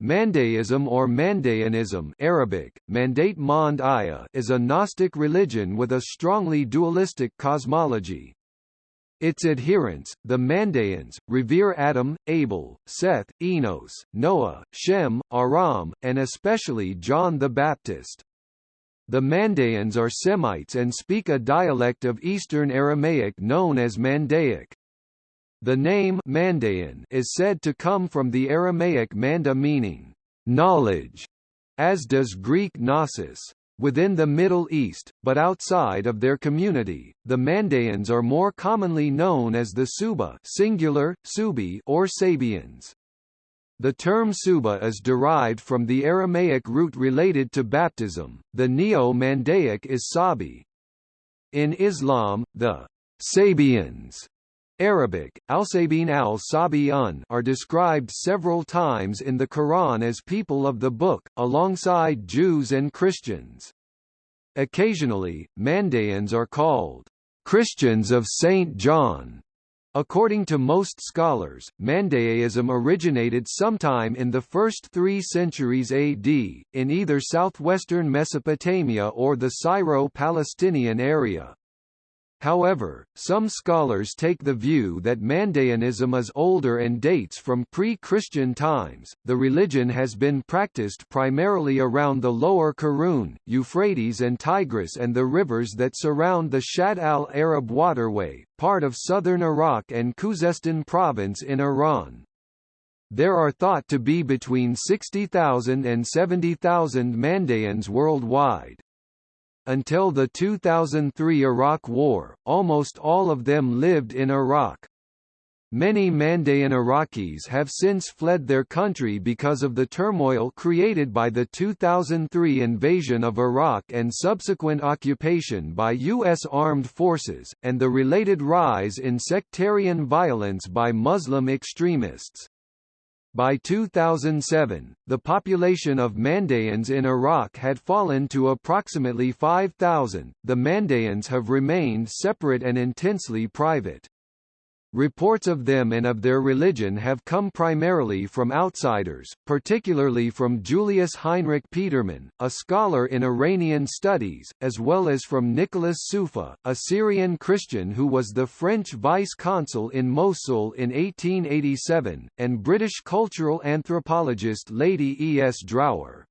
Mandaism or Mandaeanism Arabic, Mandate Mand is a Gnostic religion with a strongly dualistic cosmology. Its adherents, the Mandaeans, revere Adam, Abel, Seth, Enos, Noah, Shem, Aram, and especially John the Baptist. The Mandaeans are Semites and speak a dialect of Eastern Aramaic known as Mandaic. The name Mandaean is said to come from the Aramaic manda meaning knowledge, as does Greek gnosis. Within the Middle East, but outside of their community, the Mandaeans are more commonly known as the Suba singular, Subi or Sabians. The term Suba is derived from the Aramaic root related to baptism, the Neo-Mandaic is Sabi. In Islam, the Sabians Arabic, al-Sabin al-Sabi'un are described several times in the Quran as people of the book, alongside Jews and Christians. Occasionally, Mandaeans are called Christians of St. John. According to most scholars, Mandaeism originated sometime in the first three centuries AD, in either southwestern Mesopotamia or the Syro-Palestinian area. However, some scholars take the view that Mandaeanism is older and dates from pre-Christian times. The religion has been practiced primarily around the lower Karun, Euphrates and Tigris and the rivers that surround the Shatt al-Arab waterway, part of southern Iraq and Khuzestan province in Iran. There are thought to be between 60,000 and 70,000 Mandaeans worldwide. Until the 2003 Iraq War, almost all of them lived in Iraq. Many Mandaean Iraqis have since fled their country because of the turmoil created by the 2003 invasion of Iraq and subsequent occupation by U.S. armed forces, and the related rise in sectarian violence by Muslim extremists. By 2007, the population of Mandaeans in Iraq had fallen to approximately 5,000. The Mandaeans have remained separate and intensely private. Reports of them and of their religion have come primarily from outsiders, particularly from Julius Heinrich Petermann, a scholar in Iranian studies, as well as from Nicholas Soufa, a Syrian Christian who was the French vice-consul in Mosul in 1887, and British cultural anthropologist Lady E. S. Drower.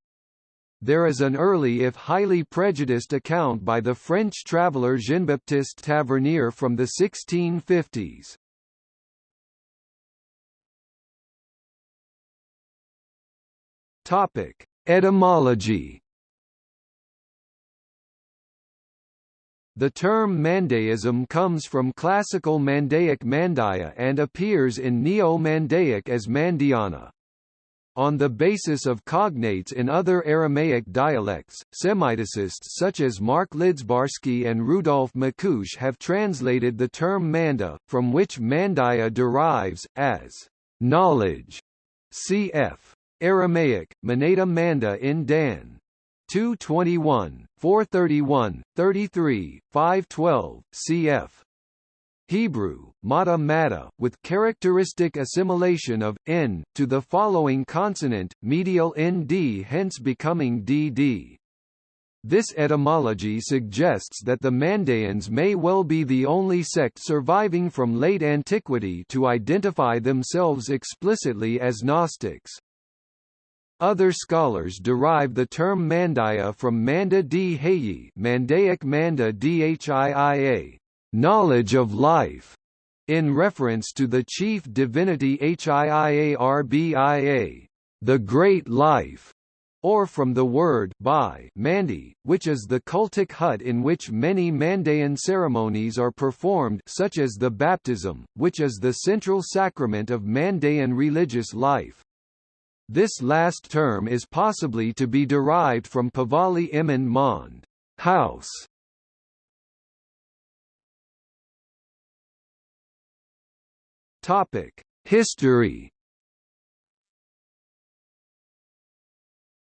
There is an early if highly prejudiced account by the French traveller Jean-Baptiste Tavernier from the 1650s. Topic: Etymology. The term Mandaism comes from classical Mandaic Mandaya and appears in Neo-Mandaic as Mandiana. On the basis of cognates in other Aramaic dialects, Semiticists such as Mark Lidzbarski and Rudolf Macuch have translated the term manda, from which mandaya derives, as knowledge. Cf. Aramaic, Manada Manda in Dan. 221, 431, 33, 512, cf. Hebrew, mata mata, with characteristic assimilation of n to the following consonant, medial nd hence becoming dd. This etymology suggests that the Mandaeans may well be the only sect surviving from late antiquity to identify themselves explicitly as Gnostics. Other scholars derive the term Mandaya from Manda d Hayi Mandaic Manda Dhia, knowledge of life, in reference to the chief divinity Hiiarbia, the great life, or from the word by Mandi, which is the cultic hut in which many Mandaean ceremonies are performed such as the baptism, which is the central sacrament of Mandaean religious life. This last term is possibly to be derived from Pavali Iman Mond house. Topic: History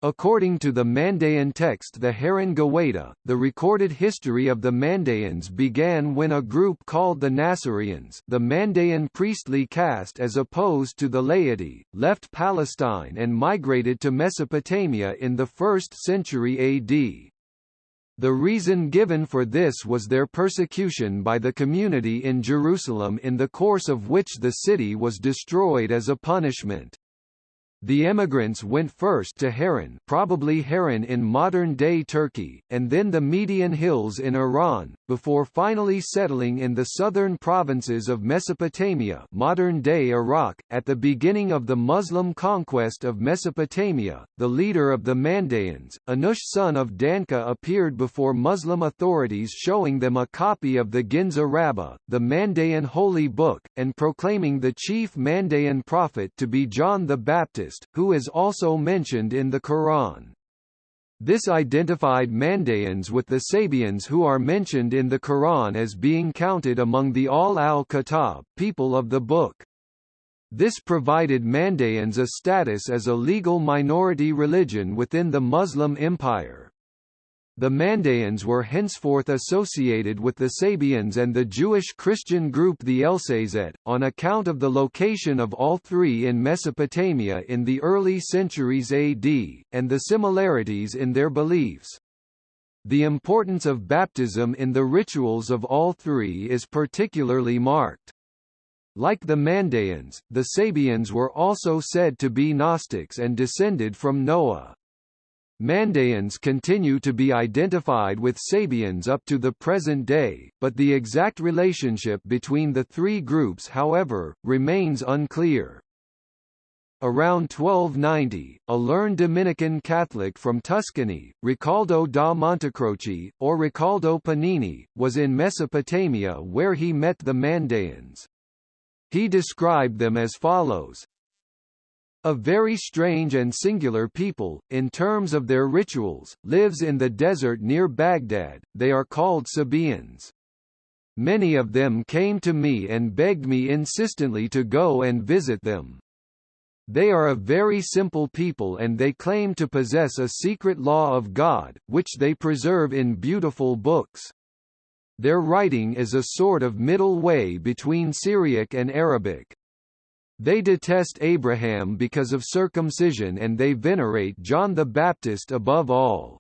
According to the Mandaean text the Haran Gawaita, the recorded history of the Mandaeans began when a group called the Nasarians the Mandaean priestly caste as opposed to the laity, left Palestine and migrated to Mesopotamia in the 1st century AD. The reason given for this was their persecution by the community in Jerusalem in the course of which the city was destroyed as a punishment. The emigrants went first to Haran probably Haran in modern-day Turkey, and then the Median Hills in Iran, before finally settling in the southern provinces of Mesopotamia modern-day Iraq. At the beginning of the Muslim conquest of Mesopotamia, the leader of the Mandaeans, Anush son of Danka appeared before Muslim authorities showing them a copy of the Ginza Rabbah, the Mandaean holy book, and proclaiming the chief Mandaean prophet to be John the Baptist who is also mentioned in the Quran. This identified Mandaeans with the Sabians who are mentioned in the Quran as being counted among the Ahl al-Kitab people of the book. This provided Mandaeans a status as a legal minority religion within the Muslim Empire. The Mandaeans were henceforth associated with the Sabians and the Jewish Christian group the Elsazet, on account of the location of all three in Mesopotamia in the early centuries AD, and the similarities in their beliefs. The importance of baptism in the rituals of all three is particularly marked. Like the Mandaeans, the Sabians were also said to be Gnostics and descended from Noah. Mandaeans continue to be identified with Sabians up to the present day, but the exact relationship between the three groups however, remains unclear. Around 1290, a learned Dominican Catholic from Tuscany, Riccoldo da Montecroce, or Ricoldo Pennini, was in Mesopotamia where he met the Mandaeans. He described them as follows, a very strange and singular people, in terms of their rituals, lives in the desert near Baghdad, they are called Sabaeans. Many of them came to me and begged me insistently to go and visit them. They are a very simple people and they claim to possess a secret law of God, which they preserve in beautiful books. Their writing is a sort of middle way between Syriac and Arabic. They detest Abraham because of circumcision and they venerate John the Baptist above all.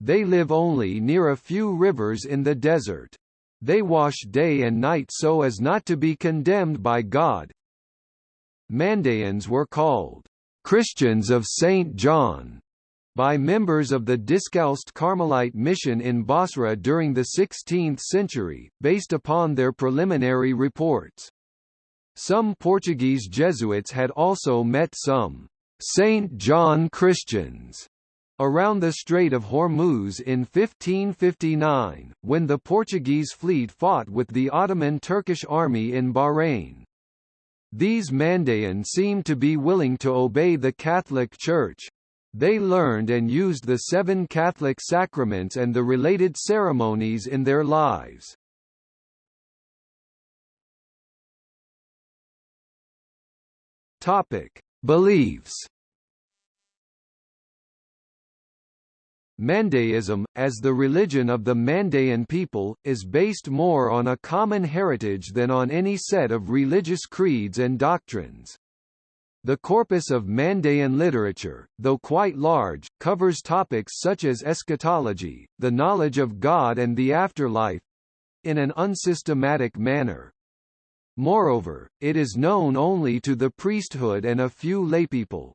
They live only near a few rivers in the desert. They wash day and night so as not to be condemned by God. Mandaeans were called Christians of St. John by members of the Discalced Carmelite mission in Basra during the 16th century, based upon their preliminary reports. Some Portuguese Jesuits had also met some St. John Christians around the Strait of Hormuz in 1559, when the Portuguese fleet fought with the Ottoman Turkish army in Bahrain. These Mandaean seemed to be willing to obey the Catholic Church. They learned and used the seven Catholic sacraments and the related ceremonies in their lives. Topic: Beliefs. Mandaeism, as the religion of the Mandaean people, is based more on a common heritage than on any set of religious creeds and doctrines. The corpus of Mandaean literature, though quite large, covers topics such as eschatology, the knowledge of God and the afterlife—in an unsystematic manner. Moreover, it is known only to the priesthood and a few laypeople.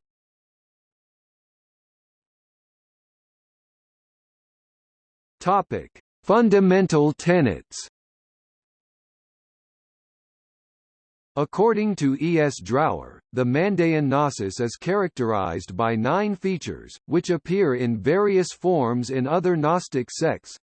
Topic: Fundamental tenets. According to E. S. Drower, the Mandaean Gnosis is characterized by nine features, which appear in various forms in other Gnostic sects,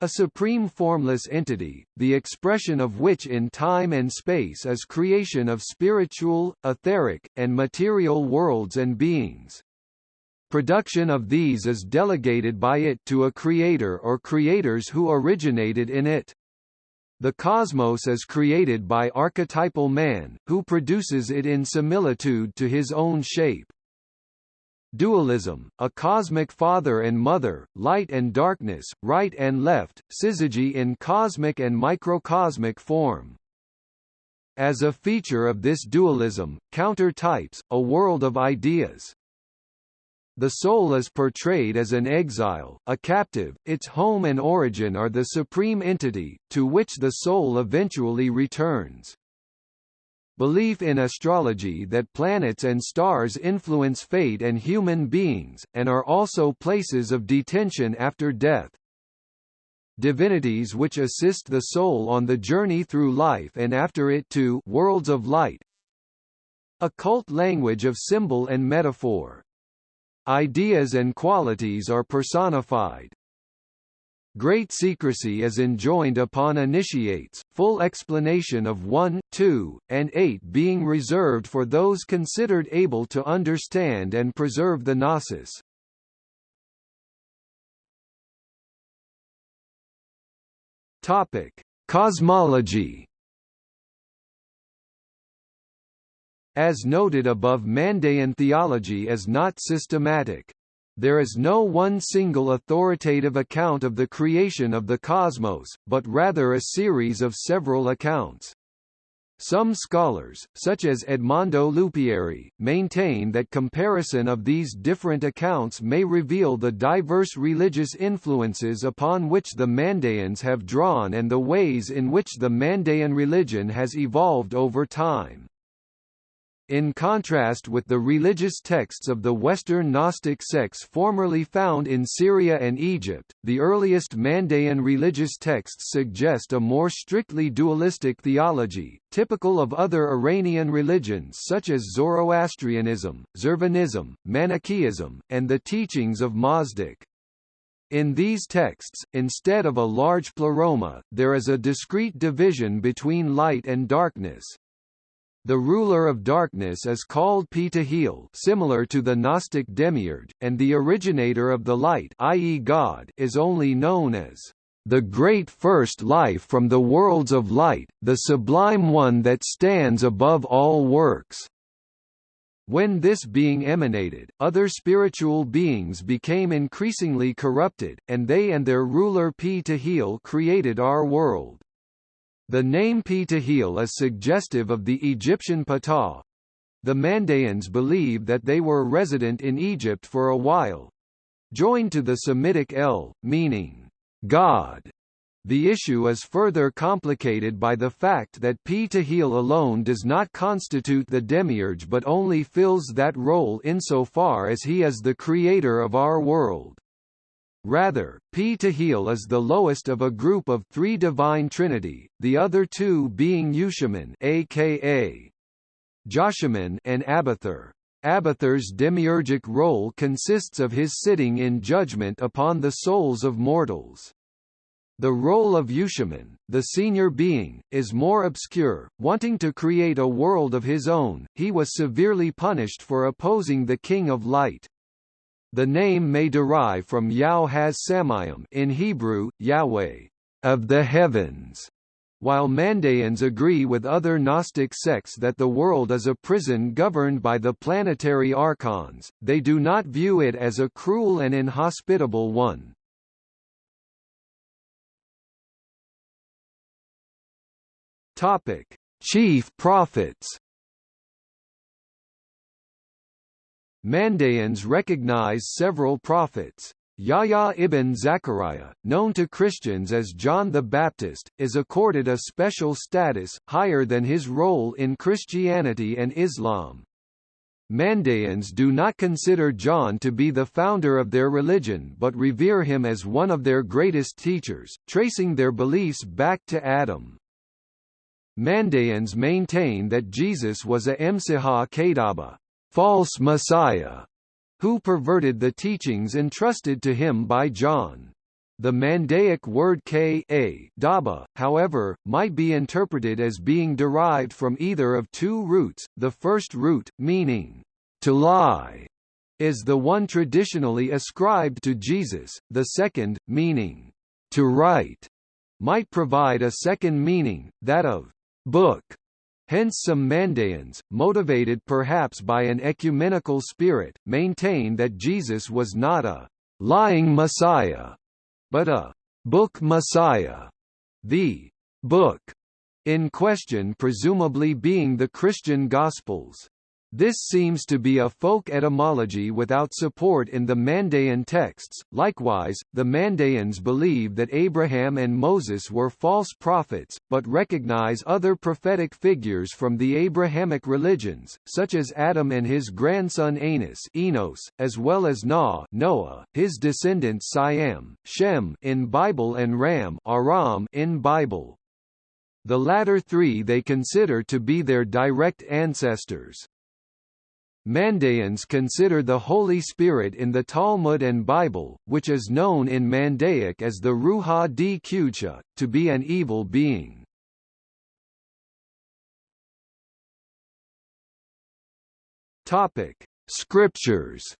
a supreme formless entity, the expression of which in time and space is creation of spiritual, etheric, and material worlds and beings. Production of these is delegated by it to a creator or creators who originated in it. The cosmos is created by archetypal man, who produces it in similitude to his own shape. Dualism, a cosmic father and mother, light and darkness, right and left, syzygy in cosmic and microcosmic form. As a feature of this dualism, counter types, a world of ideas. The soul is portrayed as an exile, a captive, its home and origin are the supreme entity, to which the soul eventually returns. Belief in astrology that planets and stars influence fate and human beings, and are also places of detention after death. Divinities which assist the soul on the journey through life and after it to worlds of light. Occult language of symbol and metaphor. Ideas and qualities are personified. Great secrecy is enjoined upon initiates, full explanation of 1, 2, and 8 being reserved for those considered able to understand and preserve the gnosis. Topic: Cosmology. As noted above Mandaean theology is not systematic. There is no one single authoritative account of the creation of the cosmos, but rather a series of several accounts. Some scholars, such as Edmondo Lupieri, maintain that comparison of these different accounts may reveal the diverse religious influences upon which the Mandaeans have drawn and the ways in which the Mandaean religion has evolved over time. In contrast with the religious texts of the Western Gnostic sects formerly found in Syria and Egypt, the earliest Mandaean religious texts suggest a more strictly dualistic theology, typical of other Iranian religions such as Zoroastrianism, Zurvanism, Manichaeism, and the teachings of Mazdak. In these texts, instead of a large pleroma, there is a discrete division between light and darkness. The ruler of darkness is called Ptahil similar to the Gnostic demiurge, and the originator of the light i.e. God is only known as the great first life from the worlds of light, the sublime one that stands above all works. When this being emanated, other spiritual beings became increasingly corrupted, and they and their ruler Ptahil created our world. The name Ptahil is suggestive of the Egyptian Ptah. The Mandaeans believe that they were resident in Egypt for a while. Joined to the Semitic El, meaning, God. The issue is further complicated by the fact that Ptahil alone does not constitute the demiurge but only fills that role insofar as he is the creator of our world. Rather, P Ptahil is the lowest of a group of three divine trinity, the other two being Yushaiman aka Joshiman and Abathur. Abathur's demiurgic role consists of his sitting in judgment upon the souls of mortals. The role of Yushaiman, the senior being, is more obscure. Wanting to create a world of his own, he was severely punished for opposing the King of Light. The name may derive from Yao has Samayim in Hebrew, Yahweh, of the heavens. While Mandaeans agree with other Gnostic sects that the world is a prison governed by the planetary archons, they do not view it as a cruel and inhospitable one. Topic: Chief prophets Mandaeans recognize several prophets. Yahya ibn Zachariah, known to Christians as John the Baptist, is accorded a special status, higher than his role in Christianity and Islam. Mandaeans do not consider John to be the founder of their religion but revere him as one of their greatest teachers, tracing their beliefs back to Adam. Mandaeans maintain that Jesus was a Msiha Kadaba, false messiah, who perverted the teachings entrusted to him by John. The Mandaic word k a daba, however, might be interpreted as being derived from either of two roots, the first root, meaning, to lie, is the one traditionally ascribed to Jesus, the second, meaning, to write, might provide a second meaning, that of book. Hence some Mandaeans, motivated perhaps by an ecumenical spirit, maintain that Jesus was not a lying Messiah, but a book Messiah. The book in question presumably being the Christian Gospels. This seems to be a folk etymology without support in the Mandaean texts. Likewise, the Mandaeans believe that Abraham and Moses were false prophets, but recognize other prophetic figures from the Abrahamic religions, such as Adam and his grandson Anas Enos, as well as Noah, Noah his descendants Siam, Shem in Bible and Ram Aram in Bible. The latter three they consider to be their direct ancestors. Mandaeans consider the Holy Spirit in the Talmud and Bible, which is known in Mandaic as the Ruha di to be an evil being. Topic: Scriptures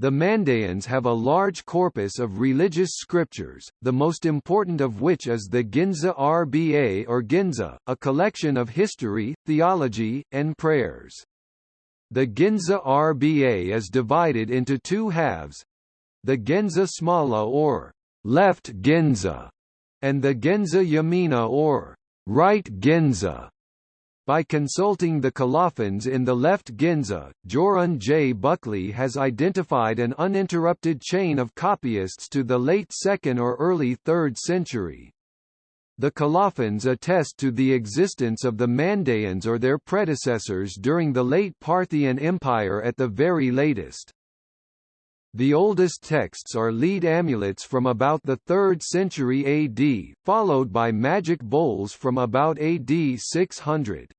The Mandaeans have a large corpus of religious scriptures, the most important of which is the Ginza Rba or Ginza, a collection of history, theology, and prayers. The Ginza Rba is divided into two halves the Genza Smala or left Genza, and the Genza Yamina or right Genza. By consulting the colophons in the left Ginza, Jorunn J. Buckley has identified an uninterrupted chain of copyists to the late 2nd or early 3rd century. The colophons attest to the existence of the Mandaeans or their predecessors during the late Parthian Empire at the very latest. The oldest texts are lead amulets from about the 3rd century AD, followed by magic bowls from about AD 600.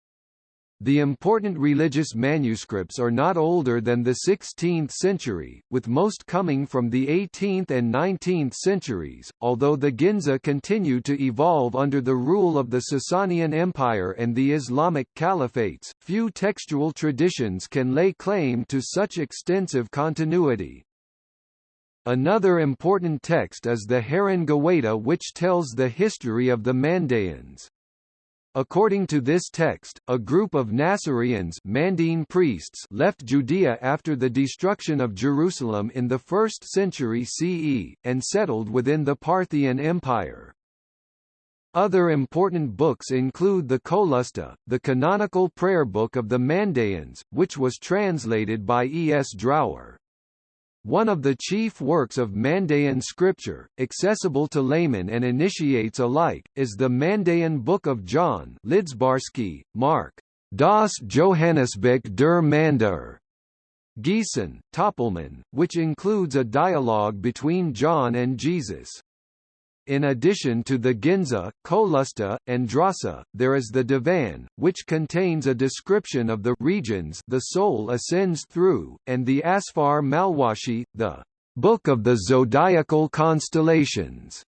The important religious manuscripts are not older than the 16th century, with most coming from the 18th and 19th centuries, although the Ginza continued to evolve under the rule of the Sasanian Empire and the Islamic Caliphates. Few textual traditions can lay claim to such extensive continuity. Another important text is the Haran which tells the history of the Mandaeans. According to this text, a group of Nasarians Mandine priests left Judea after the destruction of Jerusalem in the 1st century CE, and settled within the Parthian Empire. Other important books include the Kolusta, the canonical prayer book of the Mandaeans, which was translated by E. S. Drower. One of the chief works of Mandaean scripture, accessible to laymen and initiates alike, is the Mandaean Book of John Lidzbarski, Mark. Das Johannesbuch der Mandaer. Giessen, Töpelmann, which includes a dialogue between John and Jesus. In addition to the Ginza, Kolusta, and Drasa, there is the Divan, which contains a description of the regions the soul ascends through, and the Asfar Malwashi, the Book of the Zodiacal Constellations.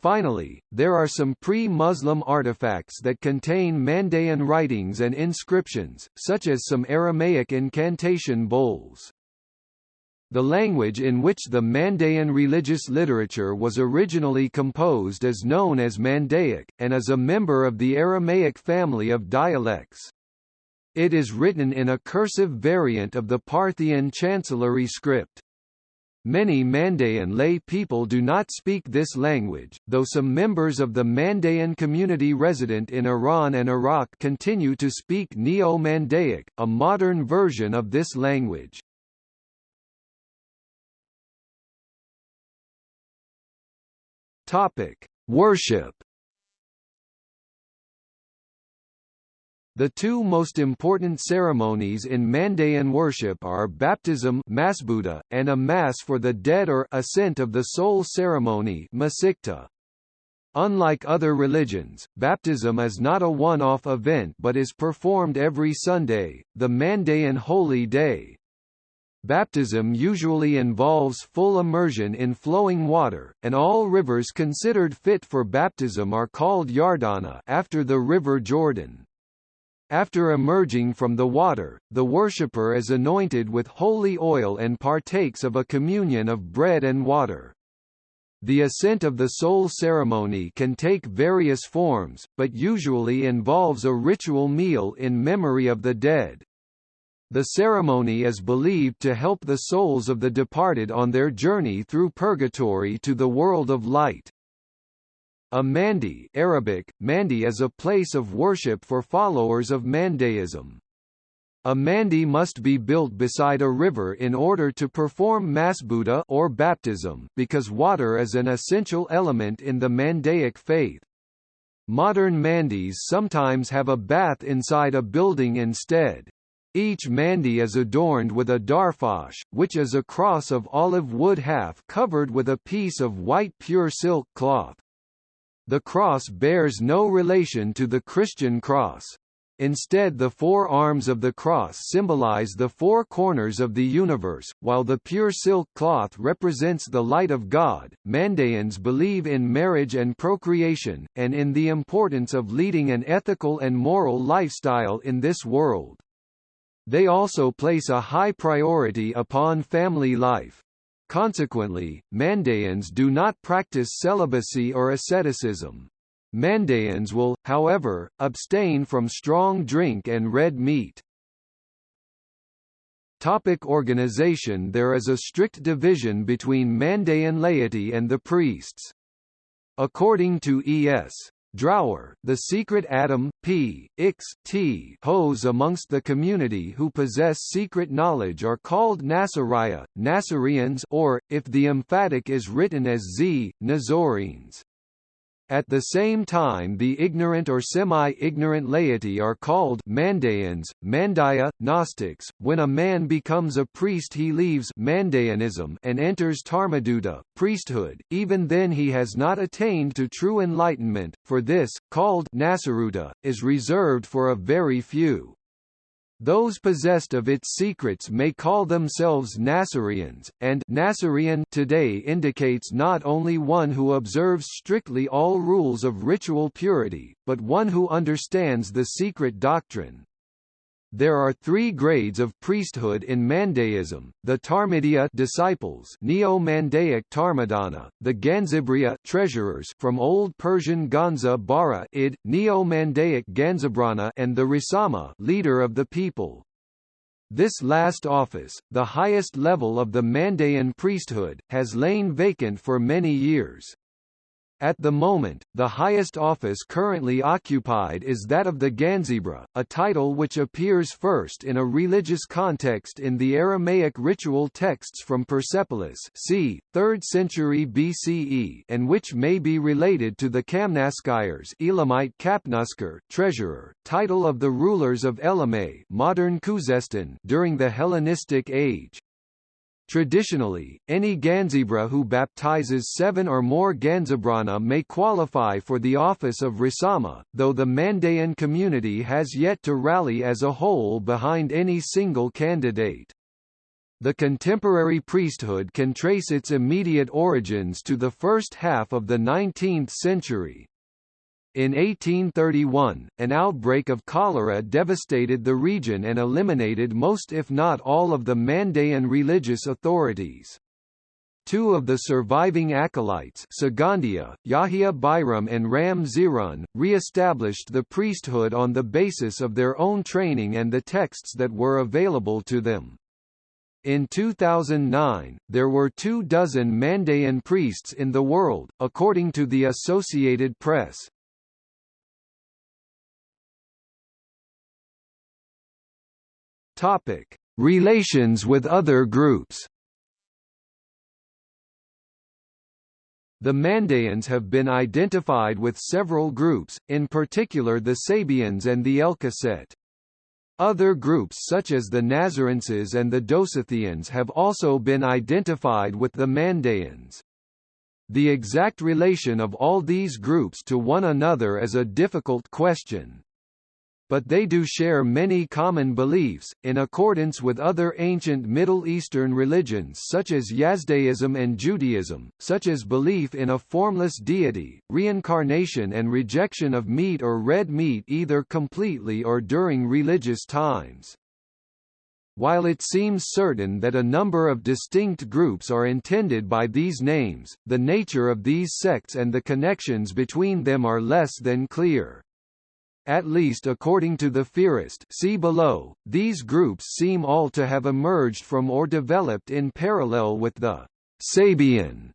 Finally, there are some pre-Muslim artifacts that contain Mandaean writings and inscriptions, such as some Aramaic incantation bowls. The language in which the Mandaean religious literature was originally composed is known as Mandaic, and is a member of the Aramaic family of dialects. It is written in a cursive variant of the Parthian chancellery script. Many Mandaean lay people do not speak this language, though some members of the Mandaean community resident in Iran and Iraq continue to speak Neo-Mandaic, a modern version of this language. Topic: Worship. The two most important ceremonies in Mandaean worship are baptism Masbuta, and a Mass for the dead or ascent of the soul ceremony Masikta. Unlike other religions, baptism is not a one-off event but is performed every Sunday, the Mandaean holy day. Baptism usually involves full immersion in flowing water, and all rivers considered fit for baptism are called Yardana after the river Jordan. After emerging from the water, the worshipper is anointed with holy oil and partakes of a communion of bread and water. The ascent of the soul ceremony can take various forms, but usually involves a ritual meal in memory of the dead. The ceremony is believed to help the souls of the departed on their journey through purgatory to the world of light. A mandi Arabic, mandi is a place of worship for followers of Mandaism. A mandi must be built beside a river in order to perform masbuta or baptism, because water is an essential element in the Mandaic faith. Modern mandis sometimes have a bath inside a building instead. Each mandi is adorned with a darfash, which is a cross of olive wood half covered with a piece of white pure silk cloth. The cross bears no relation to the Christian cross. Instead the four arms of the cross symbolize the four corners of the universe, while the pure silk cloth represents the light of God. Mandaeans believe in marriage and procreation, and in the importance of leading an ethical and moral lifestyle in this world. They also place a high priority upon family life. Consequently, Mandaeans do not practice celibacy or asceticism. Mandaeans will, however, abstain from strong drink and red meat. Topic organization There is a strict division between Mandaean laity and the priests. According to E.S. Drower, the secret atom, p, x, t hos amongst the community who possess secret knowledge are called Nasariya, Nasareans or, if the emphatic is written as z, Nazorenes. At the same time the ignorant or semi-ignorant laity are called Mandaeans, Mandaya, Gnostics. When a man becomes a priest he leaves Mandaeanism and enters Dharmadutta, priesthood, even then he has not attained to true enlightenment, for this, called Nasaruta, is reserved for a very few. Those possessed of its secrets may call themselves Nasareans, and Nasarean today indicates not only one who observes strictly all rules of ritual purity, but one who understands the secret doctrine. There are three grades of priesthood in Mandaism, the Dharmidiya disciples Neo-Mandaic Dharmadana, the Ganzibriya treasurers from Old Persian Ganza Bara id, Neo-Mandaic Ganzabrana and the Risama leader of the people. This last office, the highest level of the Mandaean priesthood, has lain vacant for many years. At the moment, the highest office currently occupied is that of the Ganzibra, a title which appears first in a religious context in the Aramaic ritual texts from Persepolis c. 3rd century BCE and which may be related to the Kamnaskires Elamite Kapnusker treasurer, title of the rulers of Elame modern during the Hellenistic age. Traditionally, any Ganzibra who baptizes seven or more Ganzibrana may qualify for the office of Risama, though the Mandaean community has yet to rally as a whole behind any single candidate. The contemporary priesthood can trace its immediate origins to the first half of the 19th century, in 1831, an outbreak of cholera devastated the region and eliminated most if not all of the Mandaean religious authorities. Two of the surviving acolytes Sagandia, Yahya Bayram and Ram Zirun, re-established the priesthood on the basis of their own training and the texts that were available to them. In 2009, there were two dozen Mandaean priests in the world, according to the Associated Press. Topic: Relations with other groups. The Mandaeans have been identified with several groups, in particular the Sabians and the Elkoset. Other groups such as the Nazarenses and the Dosithians have also been identified with the Mandaeans. The exact relation of all these groups to one another is a difficult question but they do share many common beliefs, in accordance with other ancient Middle Eastern religions such as Yazdaism and Judaism, such as belief in a formless deity, reincarnation and rejection of meat or red meat either completely or during religious times. While it seems certain that a number of distinct groups are intended by these names, the nature of these sects and the connections between them are less than clear. At least according to the theorist see below, these groups seem all to have emerged from or developed in parallel with the Sabian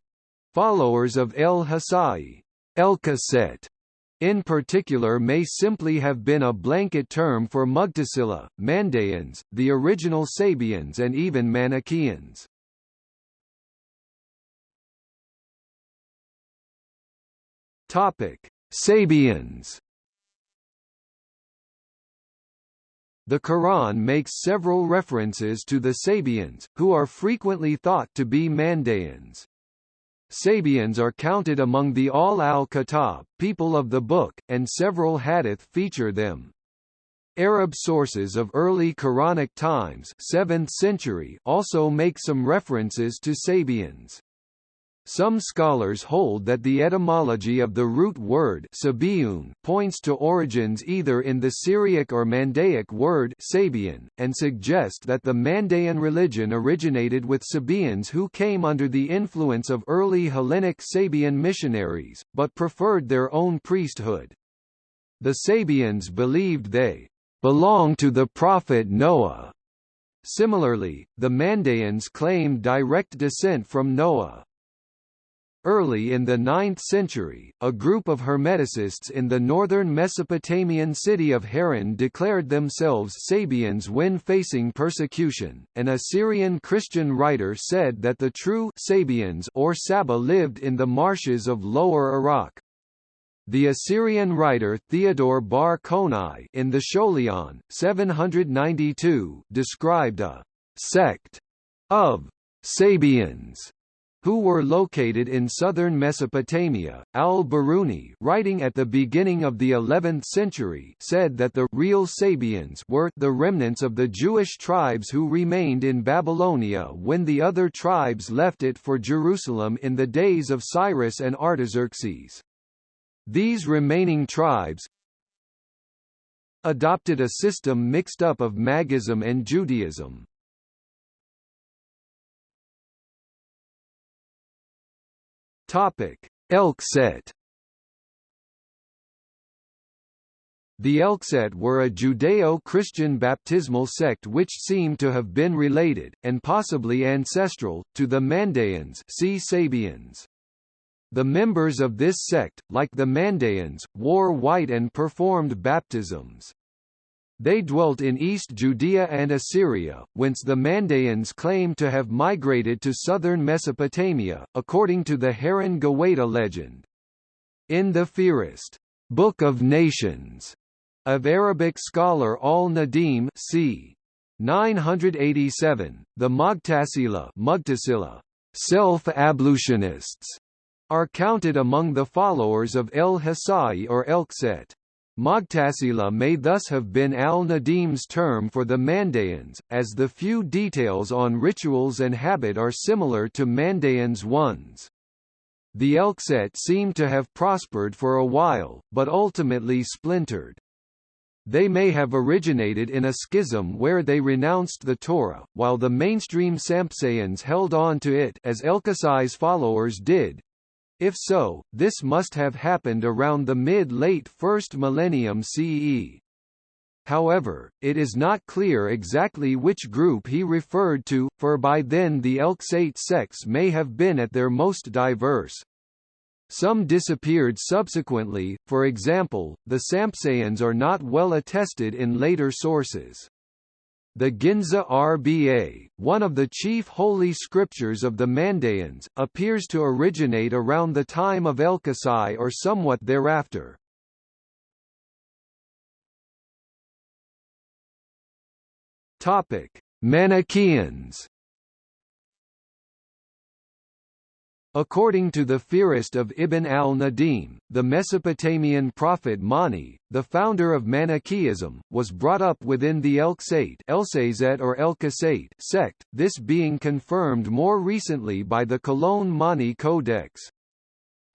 followers of El Hasai. El Elkeset in particular may simply have been a blanket term for Mughtasila, Mandaeans, the original Sabians and even Manichaeans. Sabians The Quran makes several references to the Sabians, who are frequently thought to be Mandaeans. Sabians are counted among the Ahl al-Kitab, people of the book, and several hadith feature them. Arab sources of early Quranic times 7th century also make some references to Sabians. Some scholars hold that the etymology of the root word points to origins either in the Syriac or Mandaic word Sabian, and suggest that the Mandaean religion originated with Sabians who came under the influence of early Hellenic Sabian missionaries, but preferred their own priesthood. The Sabians believed they belonged to the prophet Noah. Similarly, the Mandaeans claimed direct descent from Noah. Early in the 9th century, a group of Hermeticists in the northern Mesopotamian city of Haran declared themselves Sabians when facing persecution. An Assyrian Christian writer said that the true Sabians or Saba lived in the marshes of Lower Iraq. The Assyrian writer Theodore Bar Konai in the Scholion, 792, described a sect of Sabians who were located in southern Mesopotamia. Al-Biruni, writing at the beginning of the 11th century, said that the real Sabians were the remnants of the Jewish tribes who remained in Babylonia when the other tribes left it for Jerusalem in the days of Cyrus and Artaxerxes. These remaining tribes adopted a system mixed up of Magism and Judaism. Topic: Elkset The Elkset were a Judeo-Christian baptismal sect which seem to have been related, and possibly ancestral, to the Mandaeans see Sabians. The members of this sect, like the Mandaeans, wore white and performed baptisms. They dwelt in East Judea and Assyria, whence the Mandaeans claim to have migrated to southern Mesopotamia, according to the Haran Gawaita legend. In the Fihrist, Book of Nations, of Arabic scholar al-Nadim c. 987, the Mughtasila self-ablutionists, are counted among the followers of El Hasai or Elkset. Mughtasila may thus have been al-Nadim's term for the Mandaeans, as the few details on rituals and habit are similar to Mandaeans' ones. The Elkset seem to have prospered for a while, but ultimately splintered. They may have originated in a schism where they renounced the Torah, while the mainstream Sampsaeans held on to it as Elkasai's followers did, if so, this must have happened around the mid-late first millennium CE. However, it is not clear exactly which group he referred to, for by then the Elksate sects may have been at their most diverse. Some disappeared subsequently, for example, the Sampsaeans are not well attested in later sources. The Ginza Rba, one of the chief holy scriptures of the Mandaeans, appears to originate around the time of Elkasai or somewhat thereafter. Manichaeans According to the Fihrist of Ibn al-Nadim, the Mesopotamian prophet Mani, the founder of Manichaeism, was brought up within the Elksate or Elkasate sect, this being confirmed more recently by the Cologne Mani Codex.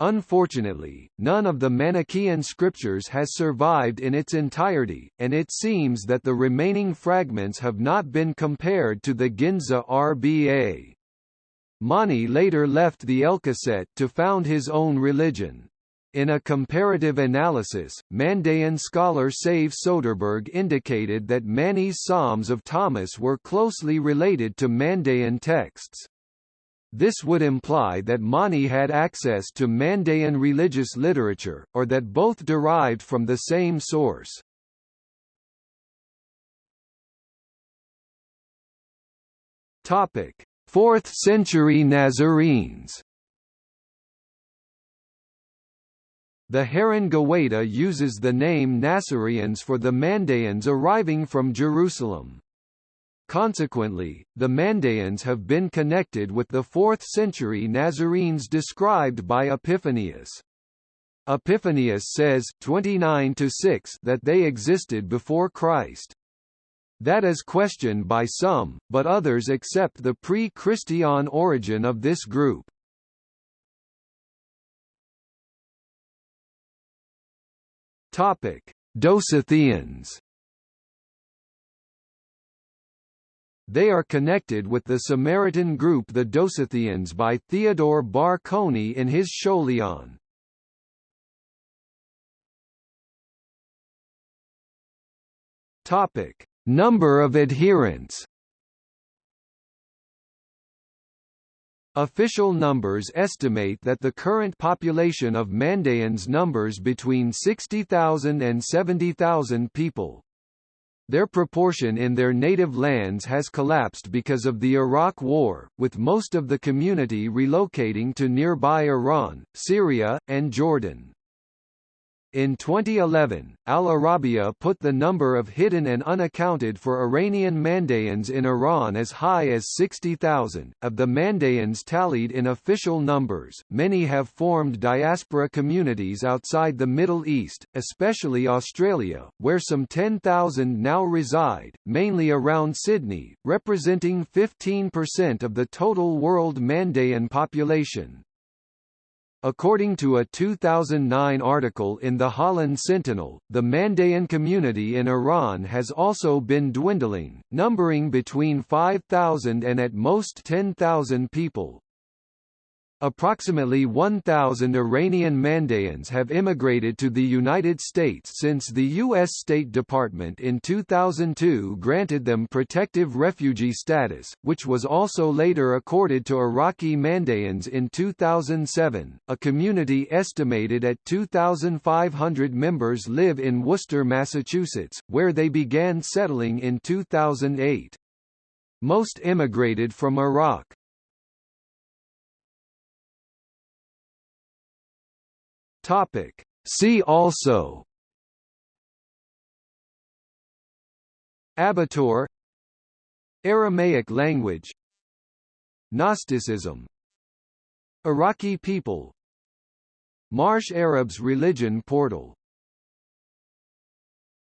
Unfortunately, none of the Manichaean scriptures has survived in its entirety, and it seems that the remaining fragments have not been compared to the Ginza RBA. Mani later left the Elkoset to found his own religion. In a comparative analysis, Mandaean scholar Save Soderberg indicated that Mani's Psalms of Thomas were closely related to Mandaean texts. This would imply that Mani had access to Mandaean religious literature, or that both derived from the same source. Topic: 4th century Nazarenes The Haran Gawaita uses the name Nazareans for the Mandaeans arriving from Jerusalem. Consequently, the Mandaeans have been connected with the 4th century Nazarenes described by Epiphanius. Epiphanius says 29 that they existed before Christ. That is questioned by some, but others accept the pre-Christian origin of this group. Topic: Dosithians. They are connected with the Samaritan group the Dosithians by Theodore Bar Konai in his Scholion. Topic: Number of adherents Official numbers estimate that the current population of Mandaeans numbers between 60,000 and 70,000 people. Their proportion in their native lands has collapsed because of the Iraq War, with most of the community relocating to nearby Iran, Syria, and Jordan. In 2011, Al Arabiya put the number of hidden and unaccounted for Iranian Mandaeans in Iran as high as 60,000. Of the Mandaeans tallied in official numbers, many have formed diaspora communities outside the Middle East, especially Australia, where some 10,000 now reside, mainly around Sydney, representing 15% of the total world Mandaean population. According to a 2009 article in the Holland Sentinel, the Mandaean community in Iran has also been dwindling, numbering between 5,000 and at most 10,000 people. Approximately 1,000 Iranian Mandaeans have immigrated to the United States since the U.S. State Department in 2002 granted them protective refugee status, which was also later accorded to Iraqi Mandaeans in 2007. A community estimated at 2,500 members live in Worcester, Massachusetts, where they began settling in 2008. Most immigrated from Iraq. Topic. See also Abatur Aramaic language Gnosticism Iraqi people Marsh Arabs religion portal